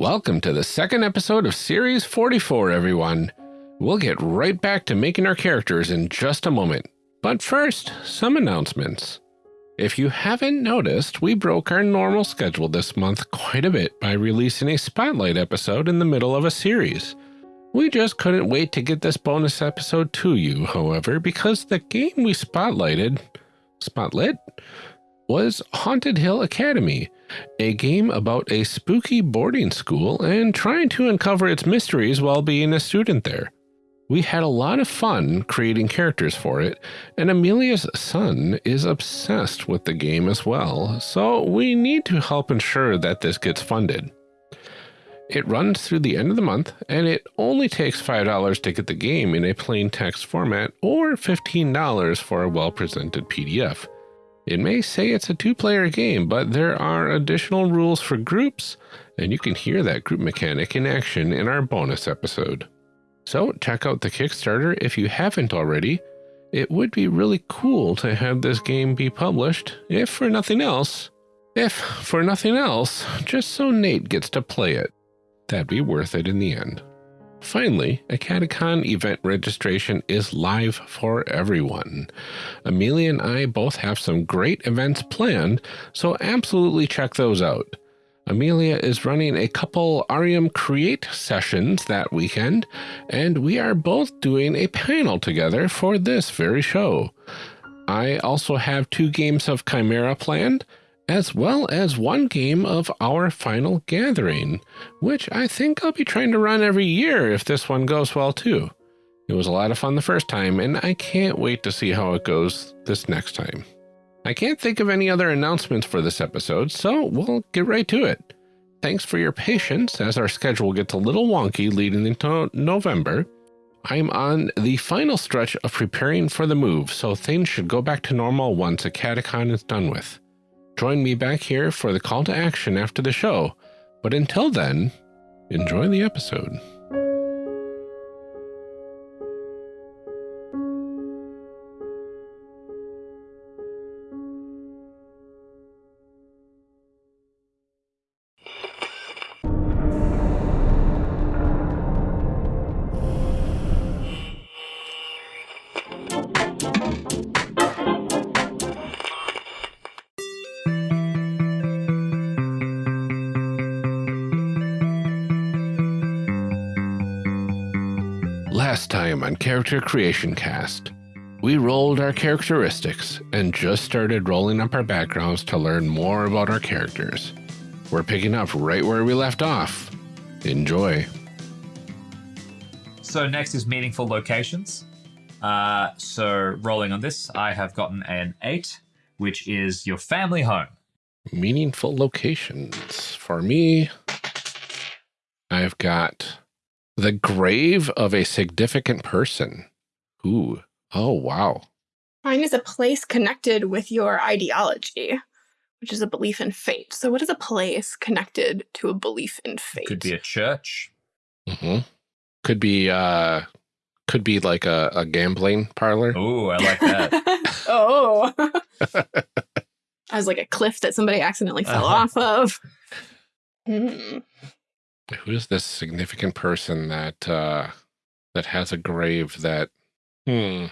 Welcome to the second episode of Series 44, everyone. We'll get right back to making our characters in just a moment. But first, some announcements. If you haven't noticed, we broke our normal schedule this month quite a bit by releasing a spotlight episode in the middle of a series. We just couldn't wait to get this bonus episode to you, however, because the game we spotlighted, spotlit, was Haunted Hill Academy, a game about a spooky boarding school and trying to uncover its mysteries while being a student there. We had a lot of fun creating characters for it, and Amelia's son is obsessed with the game as well, so we need to help ensure that this gets funded. It runs through the end of the month, and it only takes $5 to get the game in a plain text format or $15 for a well-presented PDF. It may say it's a two-player game, but there are additional rules for groups, and you can hear that group mechanic in action in our bonus episode. So check out the Kickstarter if you haven't already. It would be really cool to have this game be published, if for nothing else. If for nothing else, just so Nate gets to play it. That'd be worth it in the end. Finally, a Catacon event registration is live for everyone. Amelia and I both have some great events planned, so absolutely check those out. Amelia is running a couple Arium Create sessions that weekend, and we are both doing a panel together for this very show. I also have two games of Chimera planned, as well as one game of Our Final Gathering, which I think I'll be trying to run every year if this one goes well too. It was a lot of fun the first time, and I can't wait to see how it goes this next time. I can't think of any other announcements for this episode, so we'll get right to it. Thanks for your patience as our schedule gets a little wonky leading into November. I'm on the final stretch of preparing for the move, so things should go back to normal once a catacon is done with. Join me back here for the call to action after the show. But until then, enjoy the episode. Character Creation Cast, we rolled our characteristics and just started rolling up our backgrounds to learn more about our characters. We're picking up right where we left off. Enjoy. So next is meaningful locations. Uh, so rolling on this, I have gotten an eight, which is your family home. Meaningful locations. For me, I've got the grave of a significant person. Ooh. Oh, wow. Mine is a place connected with your ideology, which is a belief in fate. So what is a place connected to a belief in fate? Could be a church. Mm -hmm. Could be, uh, could be like a, a gambling parlor. Oh, I like that. oh. I was like a cliff that somebody accidentally fell uh -huh. off of. Mm who is this significant person that uh, that has a grave that? Hmm.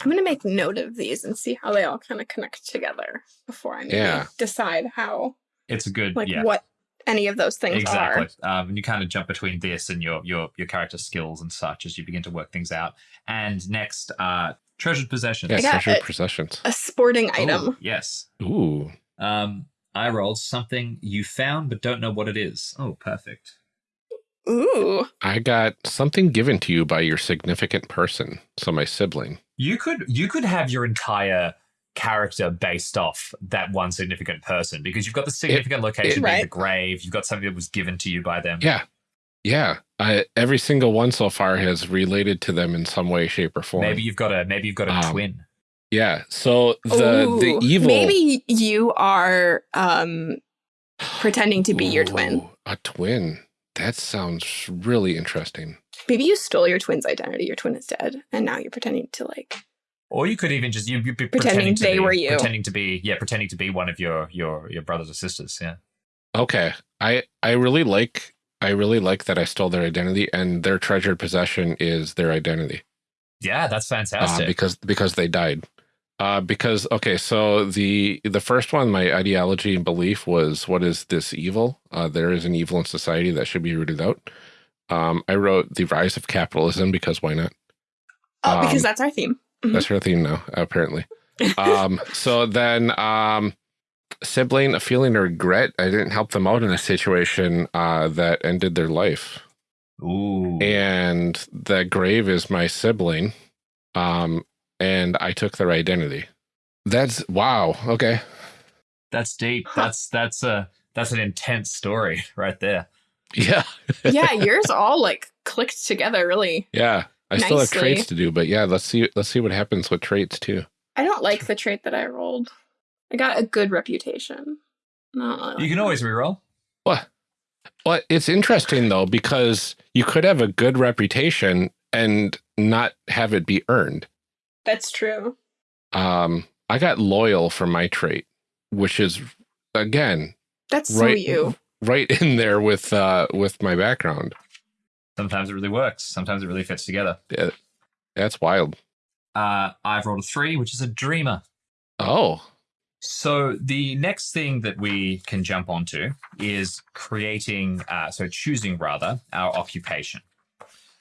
I'm gonna make note of these and see how they all kind of connect together before I yeah. decide how. It's a good like yeah. what any of those things exactly. are. Um, and you kind of jump between this and your your your character skills and such as you begin to work things out. And next, uh, treasured possessions. Yeah, treasured a, possessions. A sporting item. Ooh, yes. Ooh. Um, I rolled something you found but don't know what it is. Oh, perfect. Ooh. I got something given to you by your significant person, so my sibling. You could you could have your entire character based off that one significant person because you've got the significant it, location it, being right. the grave, you've got something that was given to you by them. Yeah. Yeah. I, every single one so far has related to them in some way, shape, or form. Maybe you've got a maybe you've got a um, twin. Yeah. So the Ooh, the evil maybe you are um pretending to be Ooh, your twin. A twin. That sounds really interesting. Maybe you stole your twin's identity. Your twin is dead, and now you're pretending to like. Or you could even just you be pretending, pretending they be, were you, pretending to be yeah, pretending to be one of your your your brothers or sisters. Yeah. Okay, I I really like I really like that I stole their identity and their treasured possession is their identity. Yeah, that's fantastic. Uh, because because they died. Uh, because okay, so the the first one, my ideology and belief was, what is this evil? Uh, there is an evil in society that should be rooted out. Um, I wrote the rise of capitalism because why not? Oh, because um, that's our theme. Mm -hmm. That's our theme now, apparently. um, so then, um, sibling, a feeling of regret. I didn't help them out in a situation uh, that ended their life. Ooh. And the grave is my sibling. Um, and I took their identity. That's wow. Okay. That's deep. That's that's a that's an intense story right there. Yeah. yeah, yours all like clicked together really. Yeah. I nicely. still have traits to do, but yeah, let's see let's see what happens with traits too. I don't like the trait that I rolled. I got a good reputation. No, you can always reroll. What? Well, it's interesting though because you could have a good reputation and not have it be earned. That's true. Um, I got loyal for my trait, which is again. That's right, so you. Right in there with uh with my background. Sometimes it really works. Sometimes it really fits together. Yeah, that's wild. Uh, I've rolled a three, which is a dreamer. Oh. So the next thing that we can jump onto is creating, uh, so choosing rather, our occupation.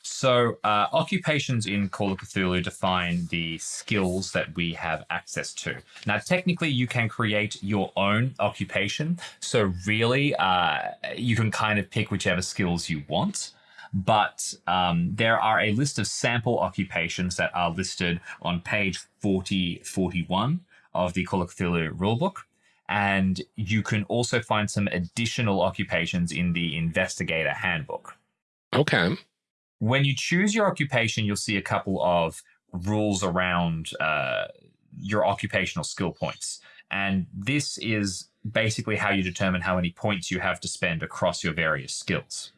So uh, occupations in Call of Cthulhu define the skills that we have access to. Now, technically, you can create your own occupation. So really, uh, you can kind of pick whichever skills you want. But um, there are a list of sample occupations that are listed on page 4041 of the Call of Cthulhu rulebook. And you can also find some additional occupations in the Investigator Handbook. Okay. When you choose your occupation, you'll see a couple of rules around uh, your occupational skill points. And this is basically how you determine how many points you have to spend across your various skills.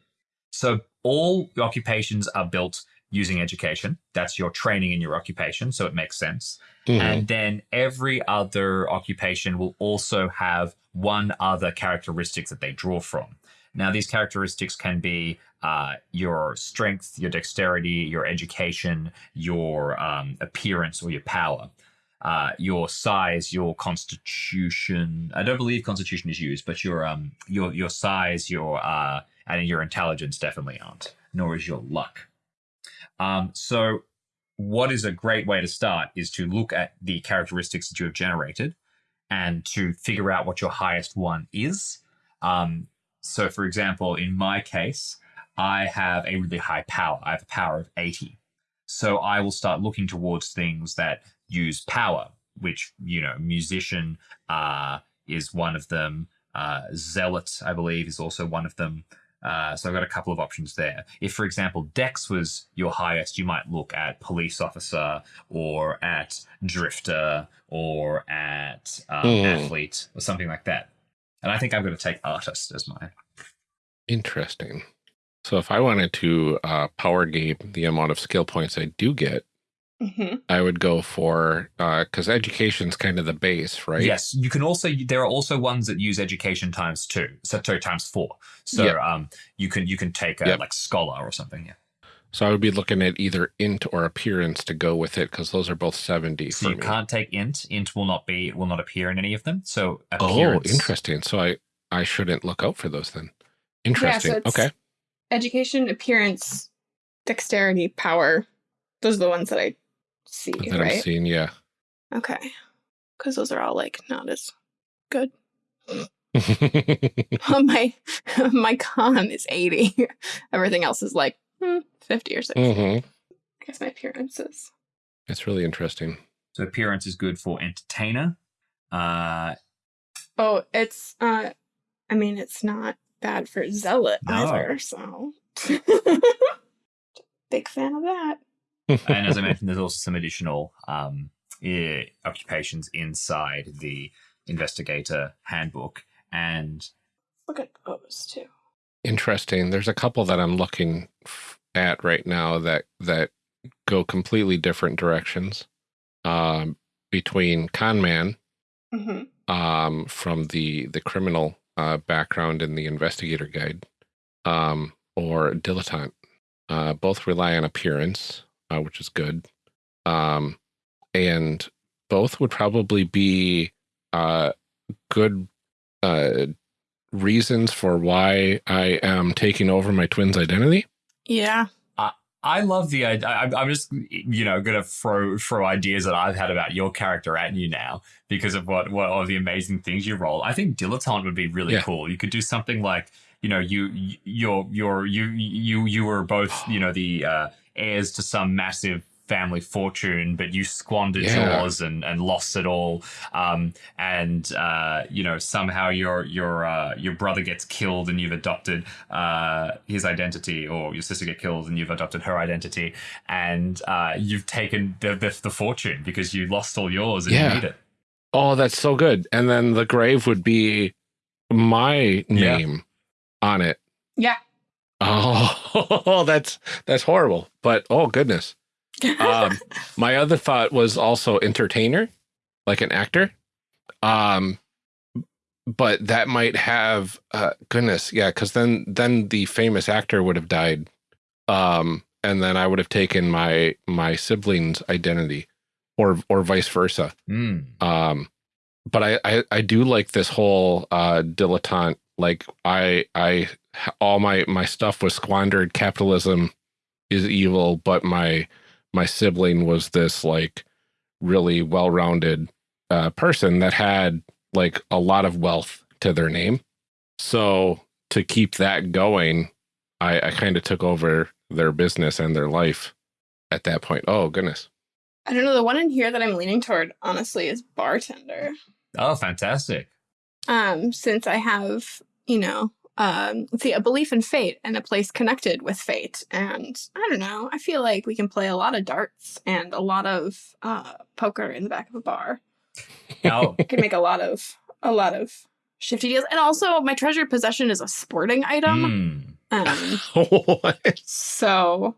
So all occupations are built using education. That's your training in your occupation. So it makes sense. Mm-hmm. And then every other occupation will also have one other characteristic that they draw from. Now, these characteristics can be uh, your strength, your dexterity, your education, your um, appearance, or your power. Uh, your size, your constitution. I don't believe constitution is used, but your um your your size, your uh and your intelligence definitely aren't. Nor is your luck. Um, so what is a great way to start is to look at the characteristics that you have generated and to figure out what your highest one is. Um, so, for example, in my case, I have a really high power. I have a power of 80. So I will start looking towards things that use power, which, you know, musician uh, is one of them. Uh, zealot, I believe, is also one of them. Uh, so I've got a couple of options there. If, for example, Dex was your highest, you might look at police officer or at drifter or at um, mm. athlete or something like that. And I think I'm going to take artist as mine. Interesting. So if I wanted to uh, power game the amount of skill points I do get, Mm -hmm. I would go for because uh, education's kind of the base, right? Yes, you can also. There are also ones that use education times two, so times four. So yep. um, you can you can take a, yep. like scholar or something. Yeah. So I would be looking at either int or appearance to go with it because those are both seventy. So you me. can't take int. Int will not be will not appear in any of them. So oh, appearance. oh, interesting. So I I shouldn't look out for those then. Interesting. Yeah, so okay. Education, appearance, dexterity, power. Those are the ones that I see, that right? I'm seeing, yeah. Okay. Because those are all like not as good. my my con is 80. Everything else is like hmm, 50 or 60. Mm -hmm. I guess my appearance is. It's really interesting. So appearance is good for entertainer. Uh Oh, it's uh I mean it's not bad for zealot no. either, so big fan of that and as I mentioned, there's also some additional um, occupations inside the investigator handbook. And look at those too. Interesting. There's a couple that I'm looking at right now that that go completely different directions. Um, between Conman mm -hmm. um, from the the criminal uh, background in the investigator guide, um, or dilettante. Uh, both rely on appearance, uh, which is good. Um, and both would probably be uh, good uh, reasons for why I am taking over my twin's identity. Yeah. I love the idea. I'm just, you know, going to throw throw ideas that I've had about your character at you now because of what what all the amazing things you roll. I think dilettante would be really Yeah. cool. You could do something like, you know, you you're you're you you you were both, you know, the uh, heirs to some massive family fortune, but you squandered Yeah. yours and and lost it all. Um, and uh, you know, somehow your your uh, your brother gets killed and you've adopted uh, his identity, or your sister get killed and you've adopted her identity, and uh, you've taken the, the the fortune because you lost all yours and Yeah. you need it. Oh, that's so good. And then the grave would be my Yeah. name on it. Yeah. Oh, that's that's horrible. But oh goodness. Um, my other thought was also entertainer, like an actor. Um, but that might have uh, goodness, yeah, because then then the famous actor would have died, um, and then I would have taken my my sibling's identity, or or vice versa. Mm. Um, but I, I I do like this whole uh dilettante. Like I I all my my stuff was squandered. Capitalism is evil, but my my sibling was this like really well-rounded uh, person that had like a lot of wealth to their name. So to keep that going, I, I kind of took over their business and their life at that point. Oh goodness. I don't know. The one in here that I'm leaning toward, honestly, is bartender. Oh, fantastic! Um, since I have, you know, um, let's see, a belief in fate and a place connected with fate. And I don't know, I feel like we can play a lot of darts and a lot of uh, poker in the back of a bar. Now, I can make a lot of a lot of shifty deals. And also, my treasured possession is a sporting item. mm. Um, what? so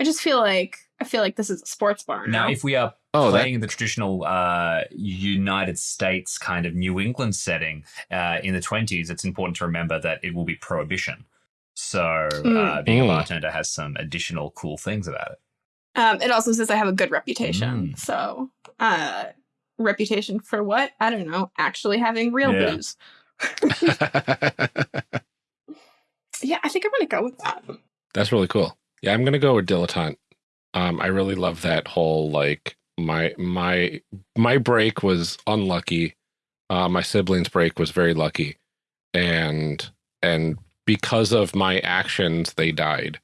I just feel like I feel like this is a sports bar now now. if we are Oh, playing in the traditional uh, United States kind of New England setting uh, in the 20s, it's important to remember that it will be prohibition. So uh, Mm. being a Mm. bartender has some additional cool things about it. Um, it also says I have a good reputation. Mm. So, uh, reputation for what? I don't know. Actually having real Yeah. booze. Yeah, I think I'm gonna go with that. That's really cool. Yeah, I'm gonna go with dilettante. Um, I really love that whole like my my my break was unlucky. Uh, my siblings' break was very lucky, and and because of my actions, they died.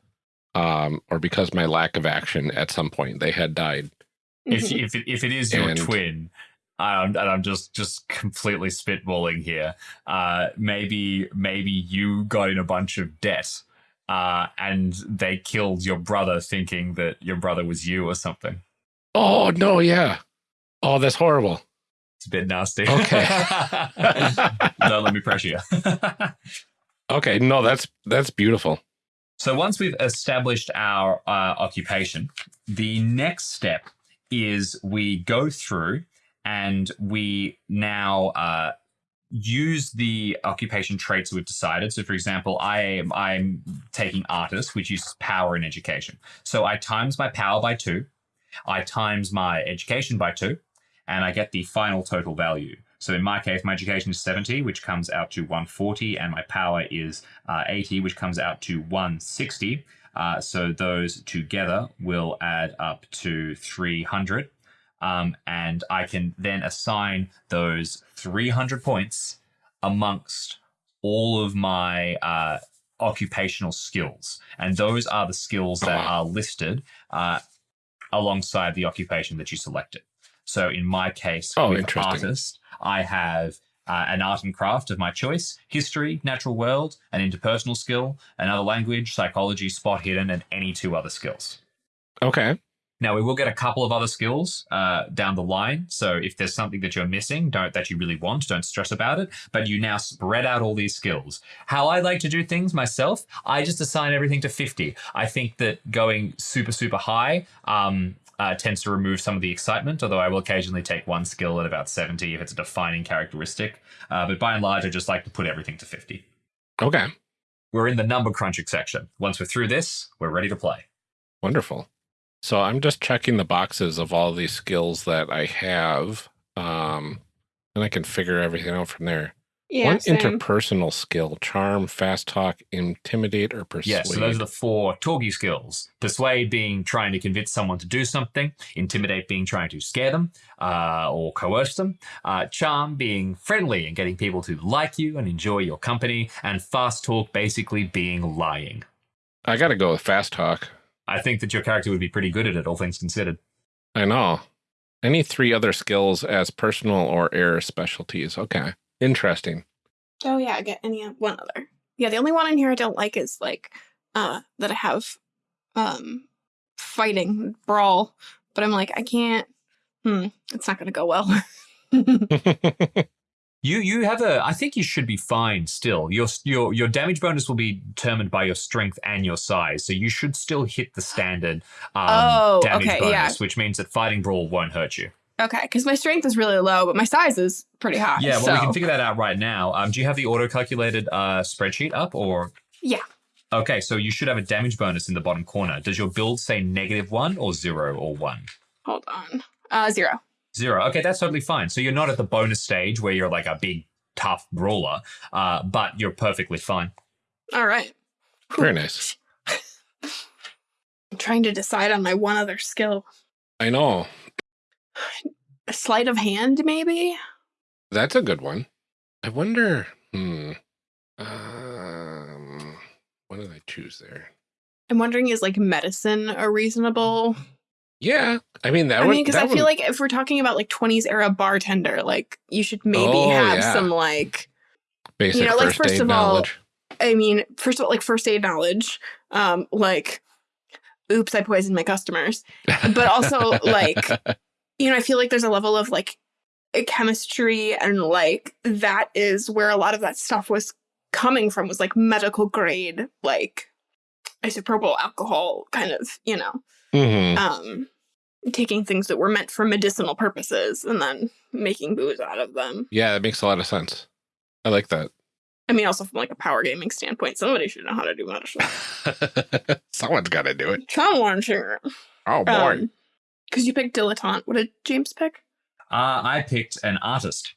Um, or because my lack of action at some point, they had died. If, if, it, if it is your And- twin, um, and I'm just just completely spitballing here, uh, maybe maybe you got in a bunch of debt, uh, and they killed your brother, thinking that your brother was you or something. Oh no, yeah. Oh, that's horrible. It's a bit nasty. Okay. Don't let me pressure you. Okay, no, that's that's beautiful. so once we've established our uh, occupation, the next step is we go through and we now uh, use the occupation traits we've decided. So, for example, I am I'm taking artist, which uses power in education. So I times my power by two, I times my education by two, and I get the final total value. So in my case, my education is 70, which comes out to 140, and my power is uh, 80, which comes out to 160. Uh, so those together will add up to 300. Um, and I can then assign those 300 points amongst all of my uh, occupational skills. And those are the skills that are listed uh, alongside the occupation that you selected. So in my case, Oh, with artist, I have uh, an art and craft of my choice, history, natural world, an interpersonal skill, another language, psychology, spot hidden, and any two other skills. Okay. Now we will get a couple of other skills uh, down the line. So if there's something that you're missing, don't that you really want, don't stress about it. But you now spread out all these skills. How I like to do things myself, I just assign everything to 50. I think that going super super high um, uh, tends to remove some of the excitement. Although I will occasionally take one skill at about 70 if it's a defining characteristic. Uh, but by and large, I just like to put everything to 50. Okay. we're in the number crunching section. Once we're through this, we're ready to play. Wonderful. So I'm just checking the boxes of all these skills that I have, um, and I can figure everything out from there. Yeah, One same. interpersonal skill, charm, fast talk, intimidate, or persuade. Yes, so those are the four talkie skills. Persuade being trying to convince someone to do something, intimidate being trying to scare them uh, or coerce them, uh, charm being friendly and getting people to like you and enjoy your company, and fast talk basically being lying. I got to go with fast talk. I think that your character would be pretty good at it, all things considered. I know. Any three other skills as personal or era specialties. Okay. Interesting. Oh yeah, I get any one other. Yeah, the only one in here I don't like is like uh that I have um fighting brawl, but I'm like I can't. Hmm, it's not gonna go well. You you have a. I think you should be fine still. Your your your damage bonus will be determined by your strength and your size, so you should still hit the standard um, Oh, damage okay, bonus, yeah. which means that fighting brawl won't hurt you. okay, because my strength is really low, but my size is pretty high. Yeah, well, so. we can figure that out right now. Um, do you have the auto calculated uh, spreadsheet up or? Yeah. Okay, so you should have a damage bonus in the bottom corner. Does your build say negative one or zero or one? Hold on. Uh, zero. Zero. Okay, that's totally fine. So you're not at the bonus stage where you're like a big tough brawler, uh, but you're perfectly fine. All right. Very nice. I'm trying to decide on my one other skill. I know. A sleight of hand, maybe. That's a good one. I wonder. Hmm. Um. What did I choose there? I'm wondering is like medicine a reasonable? Yeah. I mean, that I would. mean, because I feel like if we're talking about like 20s era bartender, like you should maybe Oh, have yeah. some like basic know, like, first, of all, knowledge. I mean, first of all, like first aid knowledge, um, like, oops, I poisoned my customers. but also, like, You know, I feel like there's a level of like chemistry and like that is where a lot of that stuff was coming from was like medical grade, like isopropyl alcohol kind of, you know, Mhm. um, taking things that were meant for medicinal purposes and then making booze out of them. Yeah, that makes a lot of sense. I like that. I mean, also from like a power gaming standpoint, somebody should know how to do medicine. Someone's got to do it. Someone should. Oh boy. Um, because you picked dilettante. What did James pick? Uh, I picked an artist.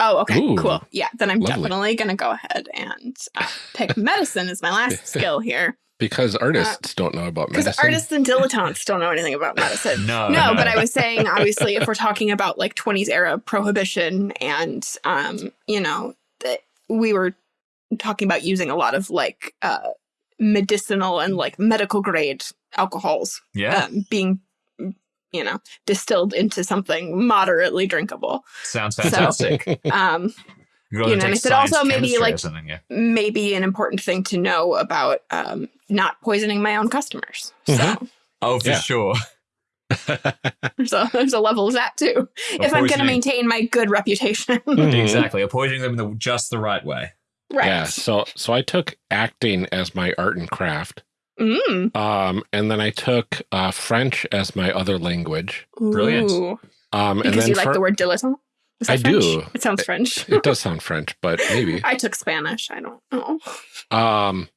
Oh, okay, Ooh, cool. Yeah, then I'm lovely. definitely gonna go ahead and uh, pick medicine as my last skill here. Because artists don't know about Because medicine. artists and dilettantes don't know anything about medicine. No, No, but I was saying, obviously, if we're talking about like 20s era prohibition and, um, you know, that we were talking about using a lot of like uh, medicinal and like medical grade alcohols yeah, um, being, you know, distilled into something moderately drinkable. sounds so- fantastic. Um, You, know, and take I said also maybe, like- something. Yeah. maybe an important thing to know about um, not poisoning my own customers. So Oh, for Yeah. sure. there's a there's a level of that too. if I'm going to maintain my good reputation, Mhm. exactly, or poisoning them in the, just the right way. right? Yeah. So so I took acting as my art and craft. Mm. Um, and then I took uh, French as my other language. Brilliant. Ooh. Um, and Because then you like the word dilettante. I French? do. It sounds French. it does sound French, but maybe. I took Spanish. I don't know. Um,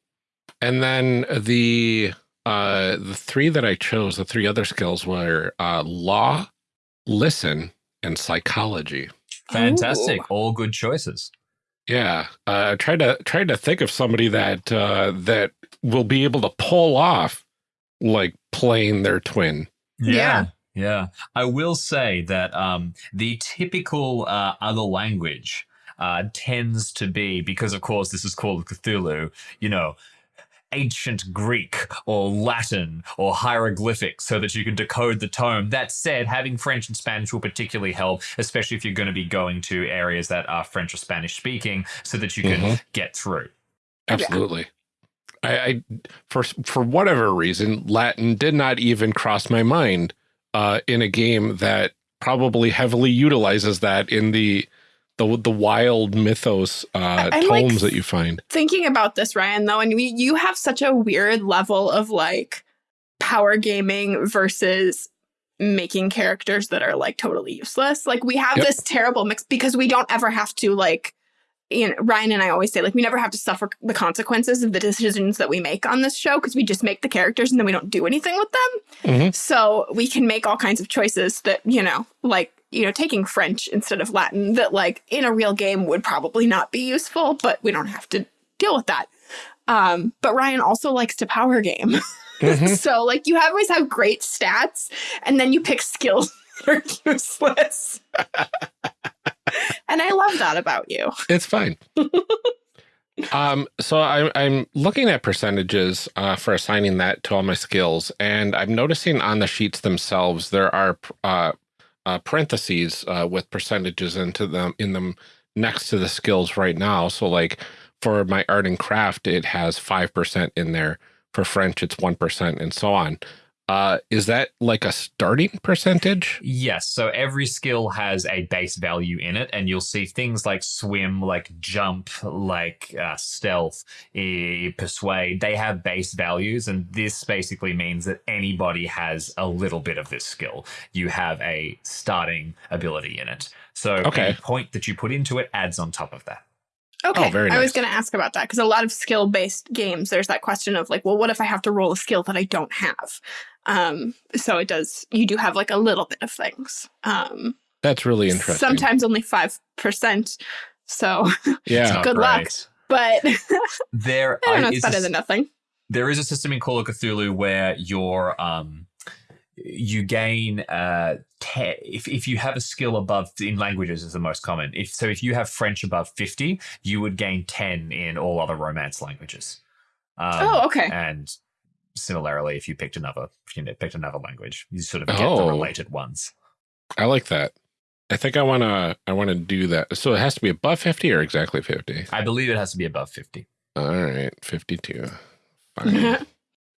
and then the uh the three that I chose, the three other skills were uh law, listen, and psychology. Fantastic. Ooh. All good choices. Yeah, uh, I tried to tried to think of somebody that uh, that will be able to pull off like playing their twin. Yeah. Yeah. I will say that um, the typical uh, other language uh, tends to be, because of course this is Call of Cthulhu, you know, ancient Greek or Latin or hieroglyphics so that you can decode the tome. That said, having French and Spanish will particularly help, especially if you're going to be going to areas that are French or Spanish speaking so that you can Mhm. get through. Absolutely. I, I for for whatever reason, Latin did not even cross my mind uh, in a game that probably heavily utilizes that in the the the wild mythos uh, I'm like- tomes that you find. Thinking about this, Ryan, though, and we, you have such a weird level of like power gaming versus making characters that are like totally useless. Like we have Yep. this terrible mix because we don't ever have to like you know, Ryan and I always say, like, we never have to suffer the consequences of the decisions that we make on this show because we just make the characters and then we don't do anything with them. Mhm. So we can make all kinds of choices that, you know, like, you know, taking French instead of Latin that, like, in a real game would probably not be useful, but we don't have to deal with that. Um, but Ryan also likes to power game. Mhm. so, like, you always have great stats and then you pick skills that are useless. and I love that about you. It's fine. um, so I'm I'm looking at percentages uh, for assigning that to all my skills, and I'm noticing on the sheets themselves there are uh, uh, parentheses uh, with percentages into them in them next to the skills right now. So like for my art and craft, it has five percent in there. For French, it's one percent, and so on. Uh, is that like a starting percentage? Yes. So every skill has a base value in it, and you'll see things like swim, like jump, like uh, stealth, eh, persuade. They have base values, and this basically means that anybody has a little bit of this skill. You have a starting ability in it. So Okay. any point that you put into it adds on top of that. Okay. Oh, very I was going to ask about that because a lot of skill based games, there's that question of like, well, what if I have to roll a skill that I don't have? Um, so it does, you do have like a little bit of things. Um, That's really interesting. sometimes only 5%. So, yeah. not Good luck. great. but I There don't know, it's is better this- than nothing. there is a system in Call of Cthulhu where your um you gain uh te- if if you have a skill above in languages is the most common. If so if you have French above 50, you would gain 10 in all other romance languages. Um, oh, okay. and similarly if you picked another if you picked another language, you sort of get the Oh. related ones. I like that. I think I want to I want to do that. So it has to be above 50 or exactly 50. I believe it has to be above 50. All right, 52. Fine.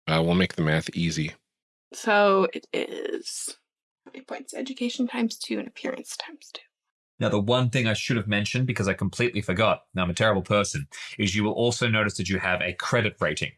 uh, we'll make the math easy. So it is how many points? Education times two and appearance times two. Now, the one thing I should have mentioned because I completely forgot, now I'm a terrible person, is you will also notice that you have a credit rating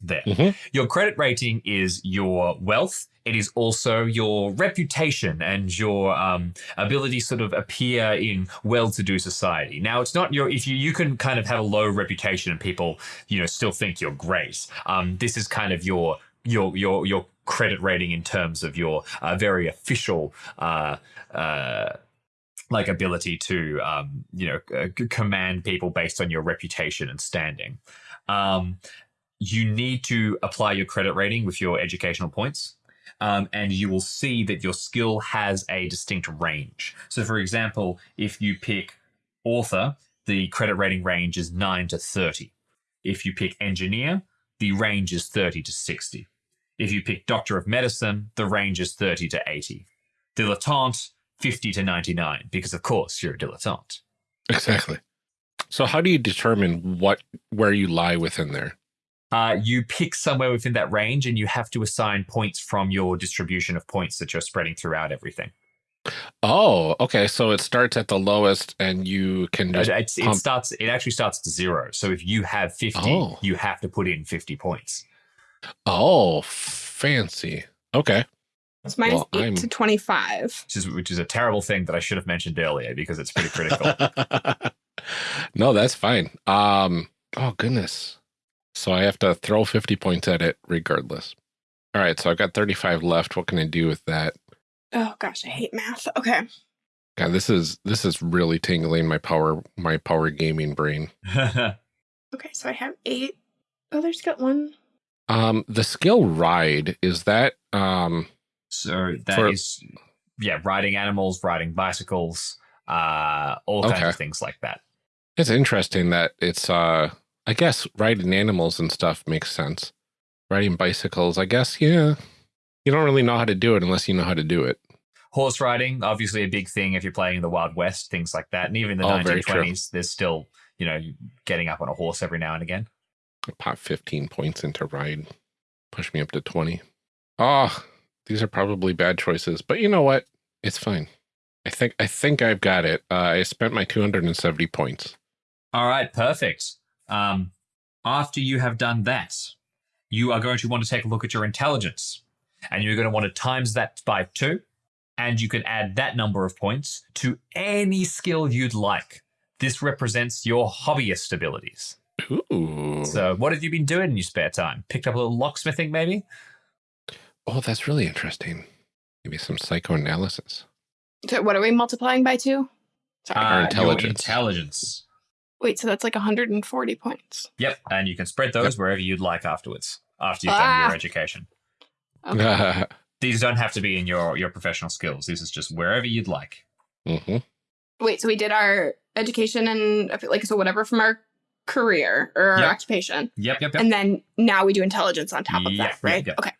there. Mhm. Your credit rating is your wealth. It is also your reputation and your um, ability to sort of appear in well-to-do society. Now, it's not your if you you can kind of have a low reputation and people you know still think you're great. Um, this is kind of your your your your credit rating in terms of your uh, very official. Uh, uh, like ability to um, you know uh, command people based on your reputation and standing. Um, you need to apply your credit rating with your educational points. Um, and you will see that your skill has a distinct range. So, for example, if you pick author, the credit rating range is 9 to 30. If you pick engineer, the range is 30 to 60. If you pick doctor of medicine, the range is 30 to 80. Dilettante, 50 to 99, because of course you're a dilettante. Exactly. So how do you determine what where you lie within there? Uh, you pick somewhere within that range and you have to assign points from your distribution of points that you're spreading throughout everything. Oh, okay. So it starts at the lowest and you can just It's- it starts. It actually starts at zero. So if you have 50, Oh. you have to put in 50 points. Oh, fancy. Okay. It's mine Well, 8 I'm- to 25. Which is, which is a terrible thing that I should have mentioned earlier because it's pretty critical. no, that's fine. Um, oh goodness. So I have to throw 50 points at it regardless. All right, so I've got 35 left. What can I do with that? Oh gosh, I hate math. Okay. God, this is this is really tingling my power my power gaming brain. Okay, so I have eight. Oh, there's got one. Um, the skill ride is that um so that For- is, yeah, riding animals, riding bicycles, uh, all kinds Okay. of things like that. it's interesting that it's uh I guess riding animals and stuff makes sense. Riding bicycles, I guess, yeah. You don't really know how to do it unless you know how to do it. Horse riding, obviously a big thing if you're playing in the Wild West, things like that. And even in the Oh, 1920s, there's still, you know, getting up on a horse every now and again. Pop 15 points into ride. Push me up to 20. Oh, these are probably bad choices, but you know what? It's fine. I think I think I've got it. Uh, I spent my 270 points. All right, perfect. Um, after you have done that, you are going to want to take a look at your intelligence, and you're going to want to times that by two, and you can add that number of points to any skill you'd like this represents your hobbyist abilities. Ooh. So, what have you been doing in your spare time? Picked up a little locksmithing, maybe? oh, that's really interesting. Maybe some psychoanalysis. So what are we multiplying by two? Sorry. Our intelligence. intelligence. Wait, so that's like 140 points. Yep. And you can spread those wherever you'd like afterwards, after you've done Ah. your education. Okay. These don't have to be in your, your professional skills. This is just wherever you'd like. hmm Wait, so we did our education and like so whatever from our career or our Yep. occupation, Yep, yep, yep. and then now we do intelligence on top of Yep, that, right? yep, yep. Okay.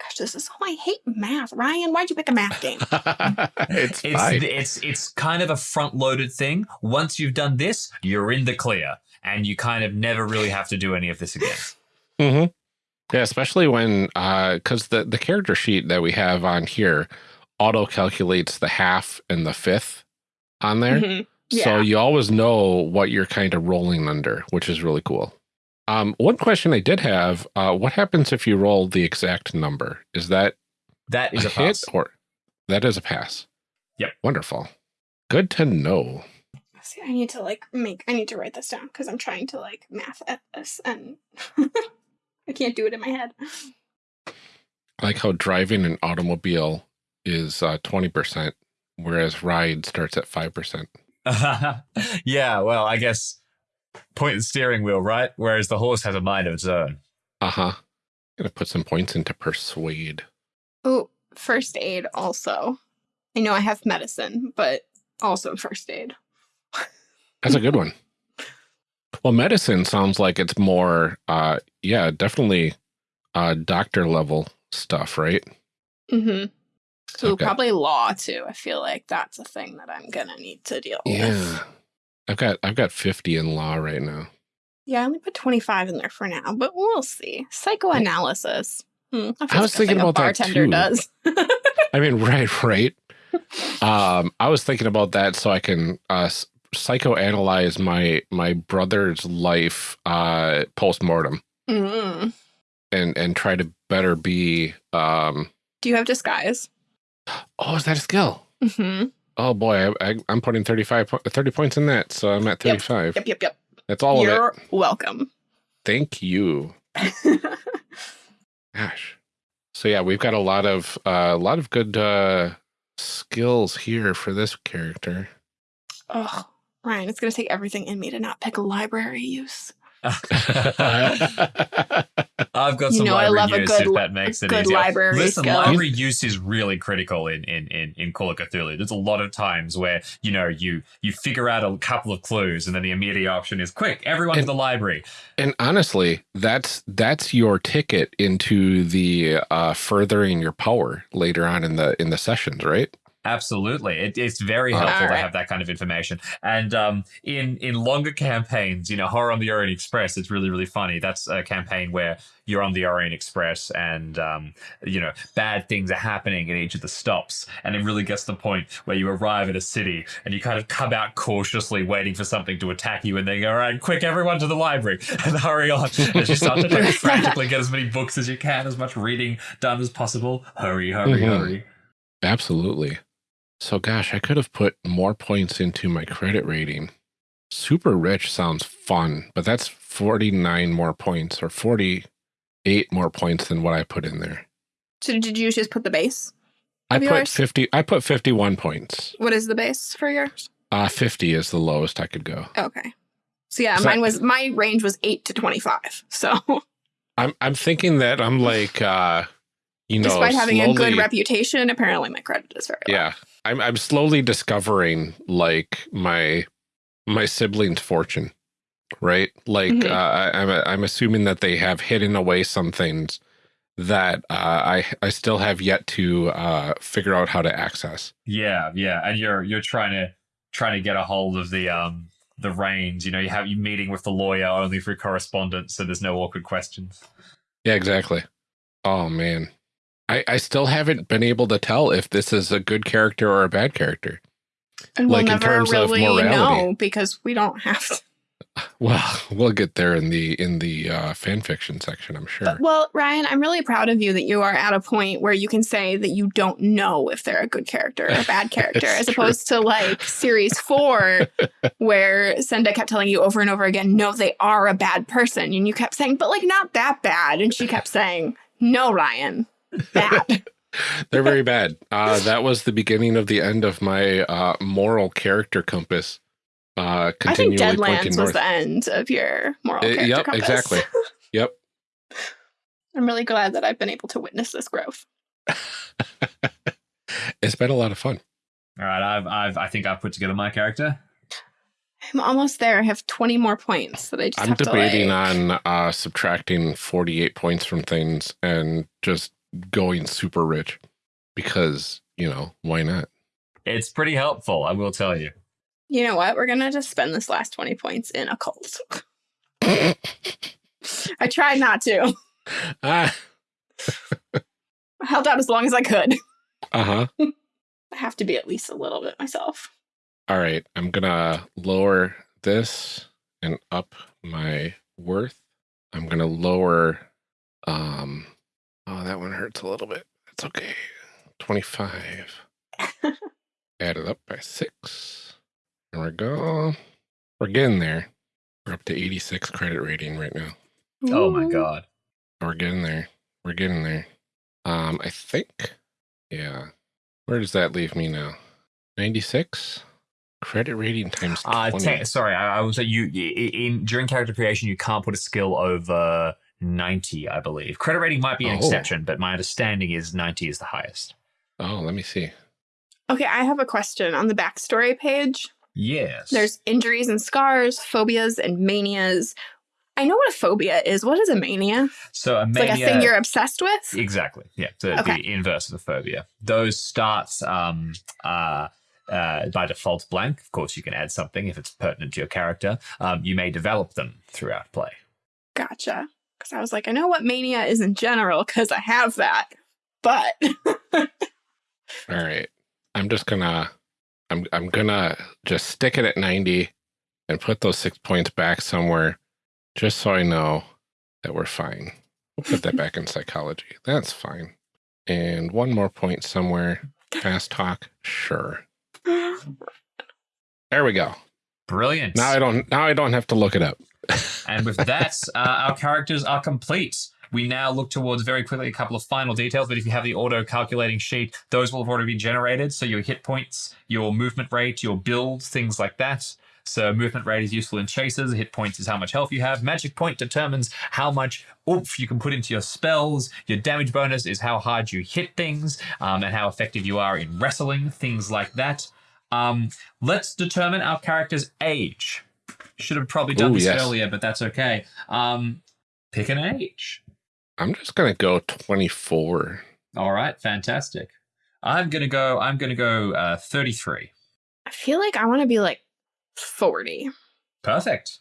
Gosh, this is oh, I hate math. Ryan, why'd you pick a math game? it's It's fine. it's it's kind of a front loaded thing. Once you've done this, you're in the clear, and you kind of never really have to do any of this again. hmm Yeah, especially when because the the character sheet that we have on here auto calculates the half and the fifth on there, Mhm. so Yeah. you always know what you're kind of rolling under, which is really cool. Um, one question I did have: uh, What happens if you roll the exact number? Is that That is a hit pass. or that is a pass? Yep. Wonderful. Good to know. See, I need to like make I need to write this down because I'm trying to like math at this and I can't do it in my head. I like how driving an automobile is uh, twenty percent, whereas ride starts at five percent. yeah, well, I guess point the steering wheel, right? Whereas the horse has a mind of its own. Uh huh. Gonna put some points into persuade. Oh, first aid also. I know I have medicine, but also first aid. That's a good one. Well, medicine sounds like it's more, uh, yeah, definitely, uh, doctor level stuff, right? Mm-hmm. So Okay. probably law too. I feel like that's a thing that I'm gonna need to deal with. Yeah. I've got I've got fifty in law right now. Yeah, I only put 25 in there for now, but we'll see. Psychoanalysis. Hmm, that I was thinking a about that bartender too. does. I mean, right, right. Um, I was thinking about that so I can uh, psychoanalyze my my brother's life uh, post mortem mm and and try to better be. Um, Do you have disguise? Oh, is that a skill? hmm Oh boy, I, I, I'm putting 35, po- 30 points in that, so I'm at 35. Yep, yep, yep. That's all of it. You're welcome. Thank you. Gosh. So yeah, we've got a lot of uh, a lot of good uh, skills here for this character. oh, Ryan, it's gonna take everything in me to not pick a library use. I've got You some know I library love a good if that makes it good easier. library Listen, skill. library use is really critical in in in in Call of Cthulhu. There's a lot of times where you know you you figure out a couple of clues, and then the immediate option is quick, everyone to the library. and honestly, that's that's your ticket into the uh, furthering your power later on in the in the sessions, right? Absolutely, it, it's very helpful to have that kind of information. And um, in in longer campaigns, you know, Horror on the Orient Express, it's really really funny. That's a campaign where you're on the Orient Express, and um, you know, bad things are happening at each of the stops, and it really gets to the point where you arrive at a city and you kind of come out cautiously, waiting for something to attack you, and they go, "All right, quick, everyone to the library and hurry on!" As you start to like, frantically get as many books as you can, as much reading done as possible. Hurry, hurry, Mhm. hurry. Absolutely. So gosh, I could have put more points into my credit rating. Super rich sounds fun, but that's 49 more points or 48 more points than what I put in there. So did you just put the base? I put yours? 50 I put 51 points. What is the base for yours? Uh 50 is the lowest I could go. Okay. So yeah, mine was my range was eight to twenty five. So I'm I'm thinking that I'm like uh you know despite having a good reputation, apparently my credit is very low. Yeah. I'm I'm slowly discovering like my my siblings' fortune. Right? Like Mhm. uh, I, I'm I'm assuming that they have hidden away some things that uh, I I still have yet to uh, figure out how to access. Yeah, yeah, and you're you're trying to trying to get a hold of the um the reins. You know, you have you meeting with the lawyer only through correspondence, so there's no awkward questions. Yeah, exactly. Oh man. I, I still haven't been able to tell if this is a good character or a bad character. And Like, in we'll never terms of really morality. know because we don't have to. Well, we'll get there in the in the uh, fan fiction section, I'm sure. But, well, Ryan, I'm really proud of you that you are at a point where you can say that you don't know if they're a good character or a bad character, as true. opposed to like series four, where Senda kept telling you over and over again, no, they are a bad person. And you kept saying, but like not that bad. And she kept saying, no, Ryan, bad. They're very bad. Uh, that was the beginning of the end of my uh, moral character compass. Uh, I think continually pointing Deadlands was north. the end of your moral Uh, character yep, compass. exactly. Yep. I'm really glad that I've been able to witness this growth. it's been a lot of fun. All right, I've, I've, I think I've put together my character. I'm almost there. I have 20 more points that I just I'm have debating to like, on uh, subtracting 48 points from things and just going super rich because, you know, why not? It's pretty helpful, I will tell you. You know what? We're gonna just spend this last 20 points in a cult. I tried not to. ah, I held out as long as I could. uh huh. I have to be at least a little bit myself. All right. I'm going to lower this and up my worth. I'm going to lower, um, oh, that one hurts a little bit. It's okay. 25. Add it up by six. There we go. We're getting there. We're up to 86 credit rating right now. Oh my god. We're getting there. We're getting there. Um, I think, yeah. Where does that leave me now? 96 credit rating times Uh, 20. te- sorry, I, I was you in during character creation. You can't put a skill over ninety, I believe. Credit rating might be an Oh. exception, but my understanding is ninety is the highest. oh, let me see. Okay, I have a question on the backstory page. Yes. There's injuries and scars, phobias and manias. I know what a phobia is. What is a mania? so a It's mania, like a thing you're obsessed with. Exactly. Yeah. The, Okay. the inverse of a phobia. Those start um, uh, uh, by default blank. Of course, you can add something if it's pertinent to your character. Um, you may develop them throughout play. Gotcha. Because I was like, I know what mania is in general because I have that. But All right. I'm just gonna I'm I'm gonna just stick it at 90 and put those six points back somewhere just so I know that we're fine. We'll put that back in psychology. That's fine. And one more point somewhere. Fast talk. Sure. There we go. Brilliant. Now I don't now I don't have to look it up. And with that, uh, our characters are complete. We now look towards very quickly a couple of final details, but if you have the auto calculating sheet, those will have already been generated. So your hit points, your movement rate, your build, things like that. So movement rate is useful in chases. Hit points is how much health you have. Magic point determines how much oomph you can put into your spells. Your damage bonus is how hard you hit things um, and how effective you are in wrestling, things like that. Um, let's determine our character's age. Should have probably done Ooh, this yes. earlier, but that's okay. Um, pick an age. I'm just gonna go 24. All right, fantastic. I'm gonna go. I'm gonna go uh, 33. I feel like I want to be like 40. Perfect.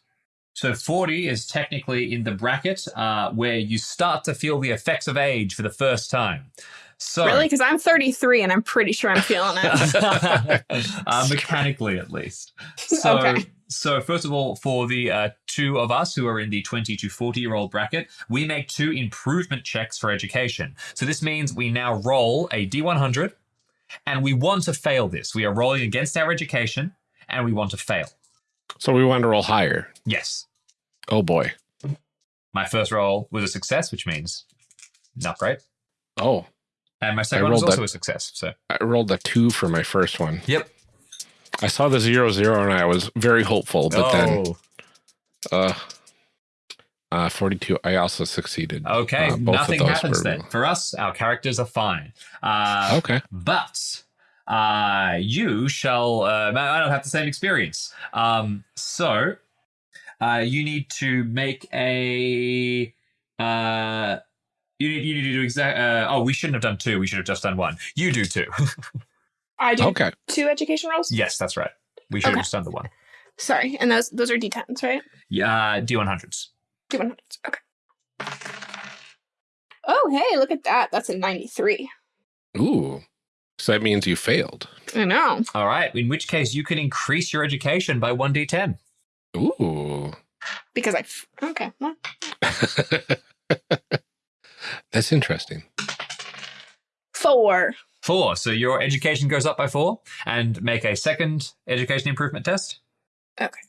So 40 is technically in the bracket uh, where you start to feel the effects of age for the first time. So Really? Because I'm 33 and I'm pretty sure I'm feeling it. uh, mechanically at least. So, Okay. So first of all, for the uh, two of us who are in the 20 to 40 year old bracket, we make two improvement checks for education. So this means we now roll a D100 and we want to fail this. We are rolling against our education and we want to fail. So we want to roll higher. Yes. Oh boy. My first roll was a success, which means not great. Oh, And my second one was also that- a success. So I rolled a two for my first one. Yep. I saw the zero zero and I was very hopeful, but then Oh. uh uh 42 I also succeeded. Okay, Uh, nothing happens then. For us, our characters are fine. Uh, Okay. But uh, you shall. Uh, I don't have the same experience. Um, so uh, you need to make a. Uh, you need, you need to do exact. Uh, oh, we shouldn't have done two. We should have just done one. You do two. I do Okay. two education rolls? yes, that's right. We should Okay. have just done the one. Sorry. And those those are D10s, right? Yeah, uh, D100s. D100s. Okay. Oh, hey, look at that. That's a 93. Ooh. So that means you failed. I know. All right. In which case, you can increase your education by one D10. Ooh. because I. f- Okay. Well, That's interesting. four. Four. So your education goes up by four, and make a second education improvement test. Okay,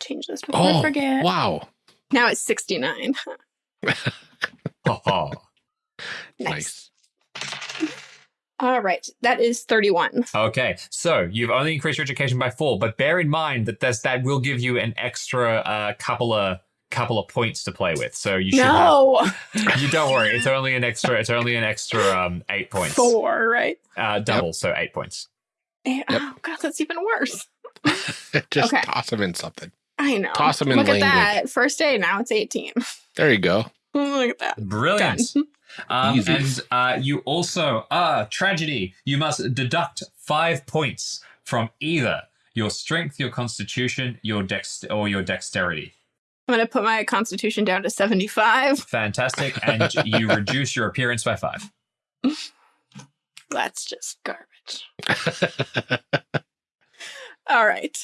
change this before I Oh, forget. wow. Now it's 69. Ha ha. Nice. All right. That is 31. Okay, so you've only increased your education by four, but bear in mind that there's, that will give you an extra uh, couple of couple of points to play with. So you should No. have, you don't worry. It's only an extra. It's only an extra um, eight points. Four, right? Uh, double, so eight points. Eh, Oh, God, that's even worse. Just Okay. toss them in something. I know. Toss 'em in Look language. at that. First day, now it's 18. There you go. Look at that. Brilliant. Done. Um, and uh, you also, ah, tragedy. You must deduct five points from either your strength, your constitution, your dex, or your dexterity. I'm going to put my constitution down to 75. Fantastic. And you reduce your appearance by five. That's just garbage. All right.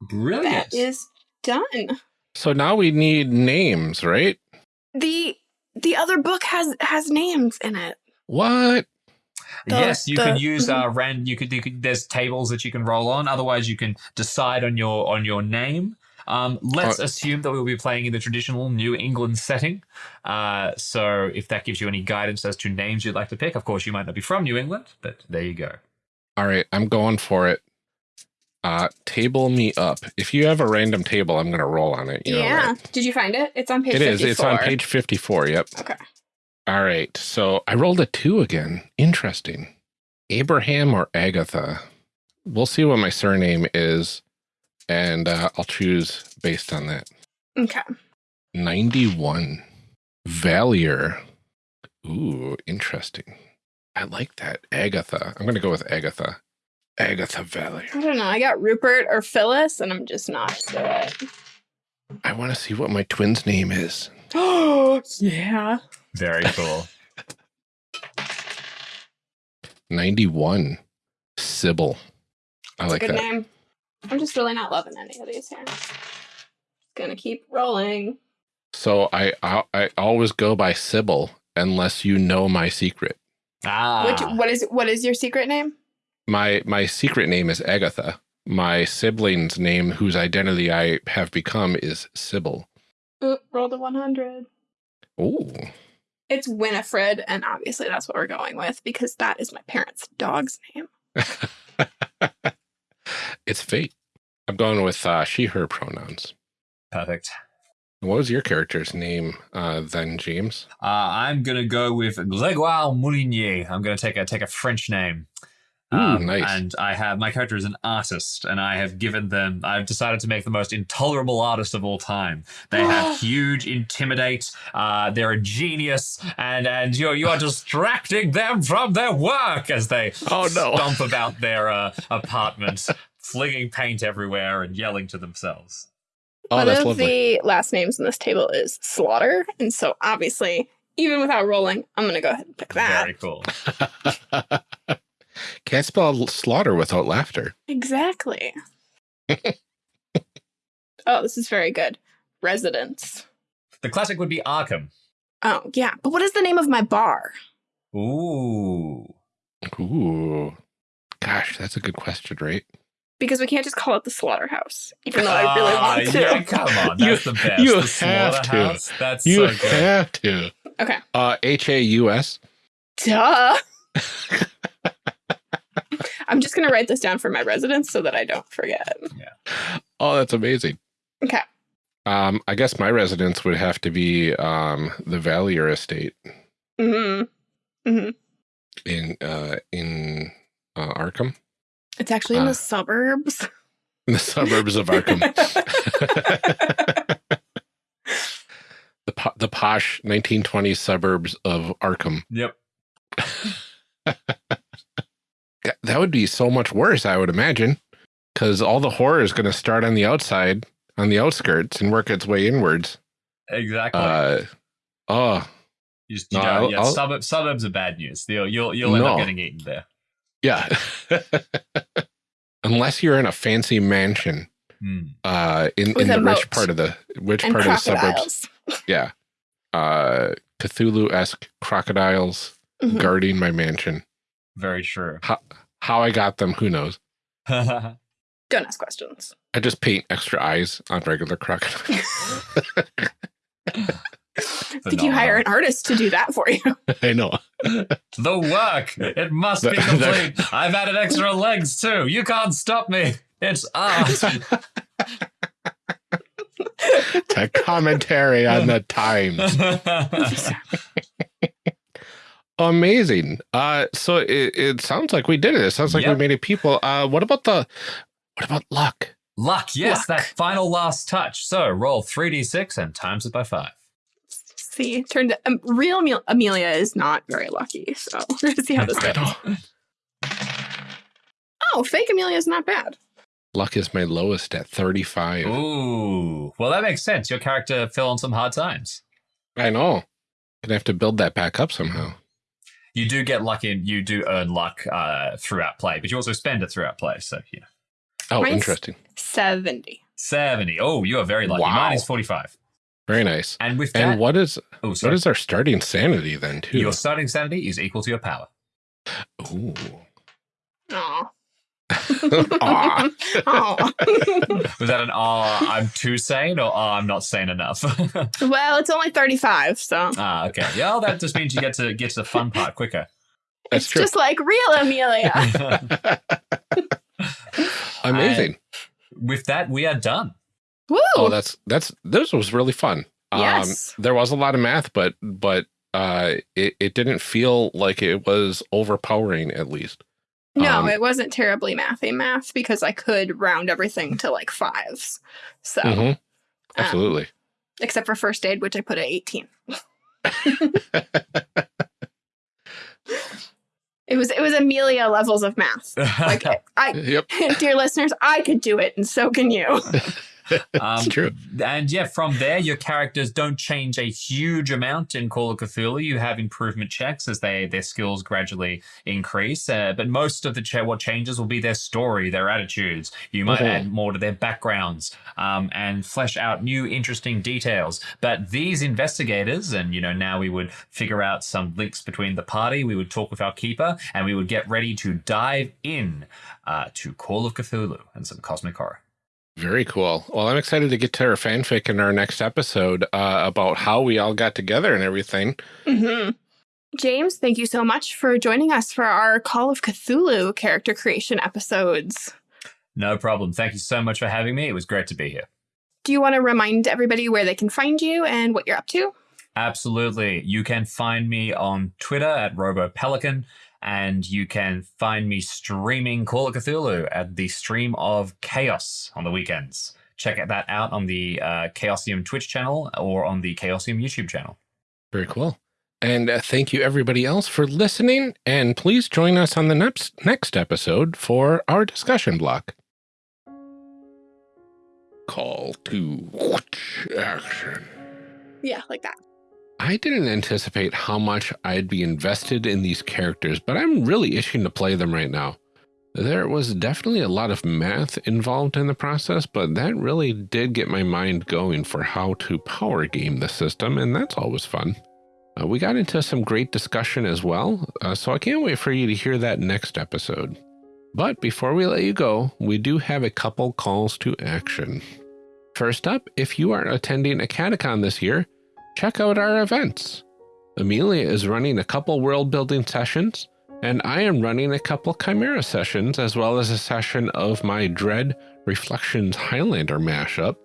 Brilliant. That is done. so now we need names, right? The the other book has has names in it. What? The- yes, you the- can use uh, rand. You could, you could. There's tables that you can roll on. Otherwise, you can decide on your on your name. Um, let's Uh, assume that we'll be playing in the traditional New England setting. Uh, so, if that gives you any guidance as to names you'd like to pick, of course, you might not be from New England, but there you go. All right, I'm going for it. Uh, table me up. If you have a random table, I'm going to roll on it. You know, yeah. right? Did you find it? It's on page It is. 54. It's on page 54. Yep. Okay. All right. So I rolled a two again. Interesting. Abraham or Agatha. We'll see what my surname is, and uh, I'll choose based on that. Okay. 91. Valier. Ooh, interesting. I like that. Agatha. I'm going to go with Agatha. Agatha Valier. I don't know. I got Rupert or Phyllis, and I'm just not sure. I want to see what my twin's name is. Oh, yeah. Very cool. 91. Sybil. I That's like a good that. name. I'm just really not loving any of these here. It's Gonna keep rolling. So I, I I always go by Sybil unless you know my secret. ah, Which what is what is your secret name? My my secret name is Agatha. My sibling's name, whose identity I have become, is Sybil. Oop, roll the 100. Ooh. It's Winifred, and obviously that's what we're going with because that is my parents' dog's name. it's fate. I'm going with uh, she, her pronouns. perfect. What was your character's name uh, then, James? Uh, I'm gonna go with Grégoire Moulinier. I'm gonna take a take a French name. Ooh, nice. Um, And I have my character is an artist, and I have given them. I've decided to make the most intolerable artist of all time. They have huge, intimidate. Uh, they're a genius, and and you you are distracting them from their work as they Oh, no. stomp about their uh, apartment, flinging paint everywhere and yelling to themselves. Oh, One that's of lovely. the last names in this table is Slaughter, and so obviously, even without rolling, I'm gonna go ahead and pick that. Very cool. Can't spell slaughter without laughter. Exactly. oh, this is very good. Residence. The classic would be Arkham. Oh, yeah. But what is the name of my bar? Ooh. Ooh. Gosh, that's a good question, right? Because we can't just call it the slaughterhouse, even though I really Ah, want to. Yeah, come on, You- the best. you the have to. That's You so good. have to. Okay. Uh, H A U S. Duh. I'm just going to write this down for my residence so that I don't forget. Yeah. Oh, that's amazing. Okay. Um, I guess my residence would have to be um the Valier Estate hmm hmm in uh in uh, Arkham, It's actually in Ah. the suburbs. in the suburbs of Arkham. the po- the posh 1920s suburbs of Arkham. Yep. That- That would be so much worse, I would imagine, because all the horror is going to start on the outside, on the outskirts, and work its way inwards. Exactly. Uh, oh, you just, you no, don't- yeah, suburb, suburbs are bad news. You'll you'll, you'll end No. up getting eaten there. Yeah. Unless you're in a fancy mansion Hmm. uh, in, in a the rich moat. part of the which and part of the suburbs. Yeah. Uh, Cthulhu-esque crocodiles Mhm. guarding my mansion. Very true. How how I got them, who knows? Don't ask questions. I just paint extra eyes on regular crocodiles. Did you hire an artist to do that for you? I know. the work? It must be complete. I've added extra legs too. You can't stop me. It's art. The commentary on the times. Amazing. Uh, so it, it sounds like we did it. It sounds like Yep. we made it people. Uh, what about the, what about luck? Luck, yes, Luck. that final last touch. So roll 3d6 and times it by five. See, turned out, um, real Amel- Amelia is not very lucky. So we're gonna see how this goes. Oh, fake Amelia is not bad. Luck is my lowest at 35. Ooh, well, that makes sense. Your character fell on some hard times. I know. Gonna have to build that back up somehow. You do get luck in, you do earn luck uh, throughout play, but you also spend it throughout play. So, yeah. Oh, Mine's- interesting. Seventy. 70. Oh, you are very lucky. Wow. Mine is 45. Very nice. And with that, And what is oh, what sorry. is our starting sanity then too? your starting sanity is equal to your power. Ooh. Aw. Aw. Aw. Was that an ah, I'm too sane or ah, I'm not sane enough? well, it's only thirty-five, so ah, okay. Yeah, well, that just means you get to get to the fun part quicker. That's it's true. just like real Amelia. Amazing. with that, we are done. Woo! oh, that's that's this was really fun. Yes. Um, there was a lot of math, but but uh, it it didn't feel like it was overpowering. At least. no, um, it wasn't terribly mathy math because I could round everything to like fives. So, Mhm. um, Absolutely. except for first aid, which I put at 18. It was it was Amelia levels of math. Like I yep. dear listeners, I could do it and so can you. Um, true. And yeah, from there, your characters don't change a huge amount in Call of Cthulhu. You have improvement checks as they their skills gradually increase. Uh, but most of the cha- what changes will be their story, their attitudes. You might Mhm. add more to their backgrounds um, and flesh out new interesting details. But these investigators, and you know, now we would figure out some links between the party. We would talk with our keeper, and we would get ready to dive in uh, to Call of Cthulhu and some cosmic horror. Very cool. Well, I'm excited to get to our fanfic in our next episode uh, about how we all got together and everything. hmm James, thank you so much for joining us for our Call of Cthulhu character creation episodes. No problem. Thank you so much for having me. It was great to be here. Do you want to remind everybody where they can find you and what you're up to? Absolutely. You can find me on Twitter at RoboPelican, and you can find me streaming Call of Cthulhu at the Stream of Chaos on the weekends. Check that out on the uh, Chaosium Twitch channel or on the Chaosium YouTube channel. Very cool. And uh, thank you everybody else for listening. And please join us on the next next episode for our discussion block. Call to action. Yeah, like that. I didn't anticipate how much I'd be invested in these characters, but I'm really itching to play them right now. There was definitely a lot of math involved in the process, but that really did get my mind going for how to power game the system, and that's always fun. Uh, we got into some great discussion as well, uh, so I can't wait for you to hear that next episode. But before we let you go, we do have a couple calls to action. First up, if you are attending a catacon this year, check out our events. Amelia is running a couple world building sessions, and I am running a couple Chimera sessions, as well as a session of my Dread Reflections Highlander mashup,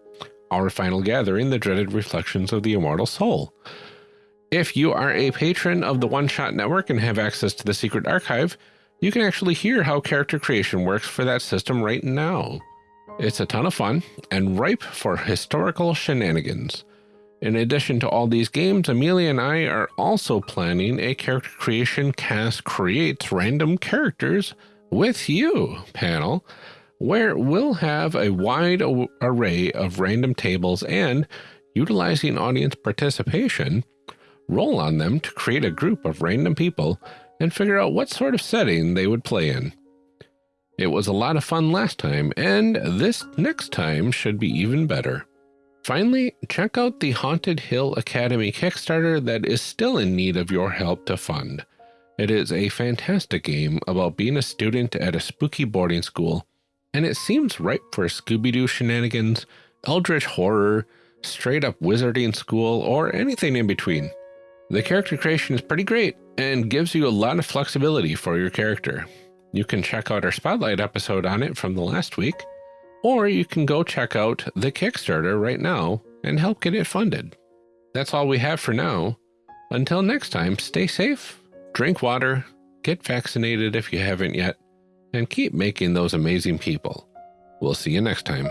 our final gathering, the dreaded reflections of the immortal soul. If you are a patron of the One Shot Network and have access to the secret archive, you can actually hear how character creation works for that system right now. It's a ton of fun and ripe for historical shenanigans. In addition to all these games, Amelia and I are also planning a character creation cast creates random characters with you panel, where we'll have a wide array of random tables and, utilizing audience participation, roll on them to create a group of random people and figure out what sort of setting they would play in. It was a lot of fun last time, and this next time should be even better. Finally, check out the Haunted Hill Academy Kickstarter that is still in need of your help to fund. It is a fantastic game about being a student at a spooky boarding school, and it seems ripe for Scooby-Doo shenanigans, eldritch horror, straight up wizarding school, or anything in between. The character creation is pretty great and gives you a lot of flexibility for your character. You can check out our spotlight episode on it from the last week, or you can go check out the Kickstarter right now and help get it funded. That's all we have for now. Until next time, stay safe, drink water, get vaccinated if you haven't yet, and keep making those amazing people. We'll see you next time.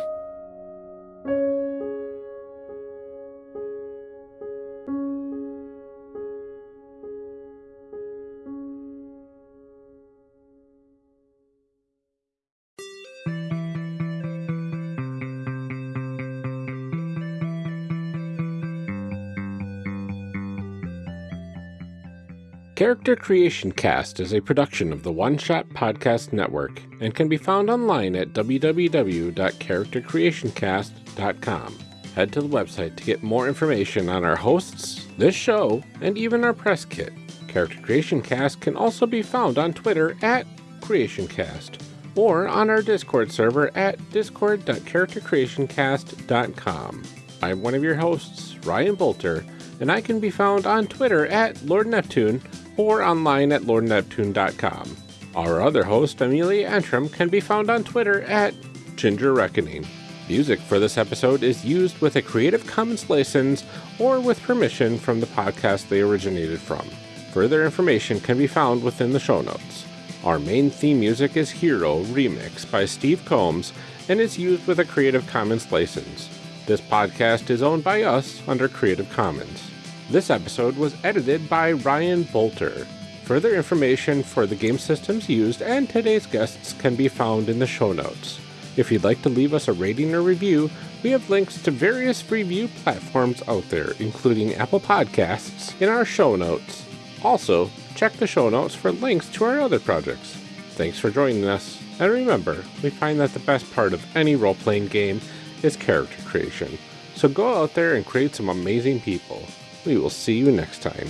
Character Creation Cast is a production of the One Shot Podcast Network and can be found online at www.charactercreationcast.com. Head to the website to get more information on our hosts, this show, and even our press kit. Character Creation Cast can also be found on Twitter at CreationCast or on our Discord server at discord.charactercreationcast.com. I'm one of your hosts, Ryan Boelter, and I can be found on Twitter at Lord Neptune or online at lordneptune.com. Our other host, Amelia Antrim, can be found on Twitter at Ginger Reckoning. Music for this episode is used with a Creative Commons license or with permission from the podcast they originated from. Further information can be found within the show notes. Our main theme music is Hero Remix by Steve Combs and is used with a Creative Commons license. This podcast is owned by us under Creative Commons. This episode was edited by Ryan Boelter. Further information for the game systems used and today's guests can be found in the show notes. If you'd like to leave us a rating or review, we have links to various review platforms out there, including Apple Podcasts, in our show notes. Also, check the show notes for links to our other projects. Thanks for joining us, and remember, we find that the best part of any role playing game is character creation. So go out there and create some amazing people. We will see you next time.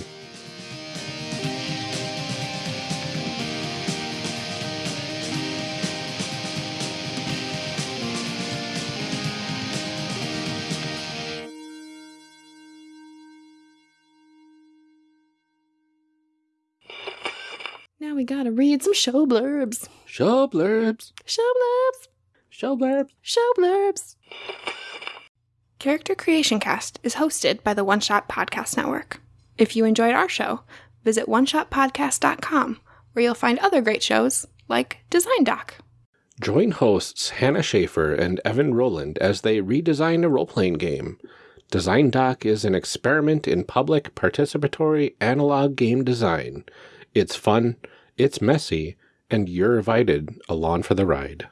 Now we gotta read some show blurbs. Show blurbs. Show blurbs. Show blurbs. Show blurbs. Character Creation Cast is hosted by the One Shot Podcast Network. If you enjoyed our show, visit oneshotpodcast.com, where you'll find other great shows like Design Doc. Join hosts Hannah Shaffer and Evan Rowland as they redesign a role playing game. Design Doc is an experiment in public participatory analog game design. It's fun, it's messy, and you're invited along for the ride.